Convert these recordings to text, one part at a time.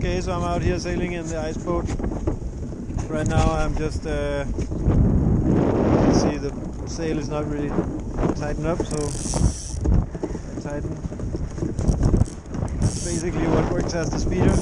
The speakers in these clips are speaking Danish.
Okay, so I'm out here sailing in the ice boat. Right now I'm just, uh, see the sail is not really tightened up, so I tighten. Basically what works as the speeder.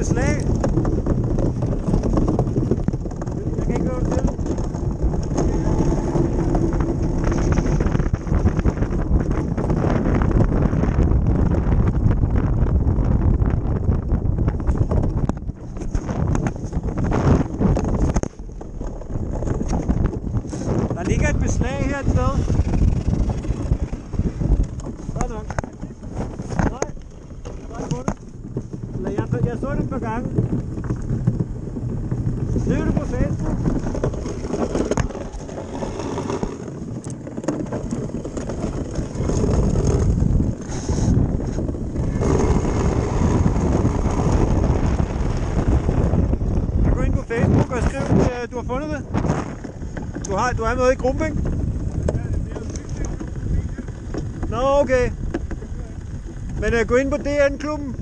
Beslag. Jeg kan ikke høre det til. Der ligger et beslag her et sted. Godt nok. Nej, jeg har ikke fundet. Eller jeg, så det et par gange. Skriv det på Facebook. Jeg går ind på Facebook og skriv, at øh, du har fundet det. Du, har, du er med i gruppen, ikke? Nå, okay. Men uh, gå ind på DN-klubben.